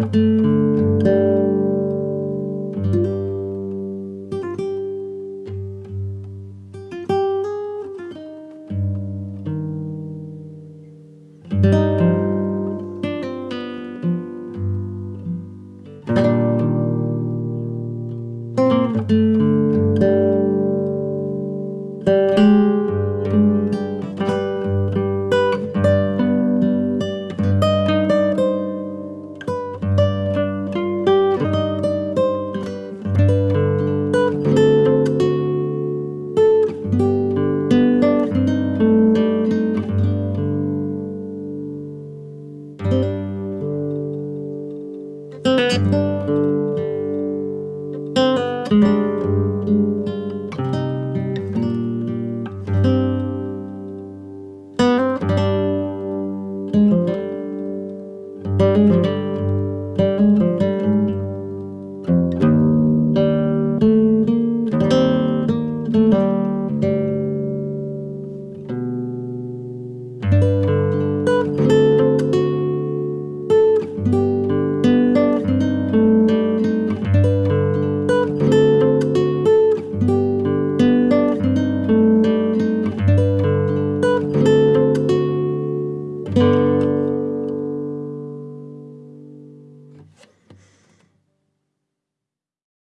thank mm -hmm. you it.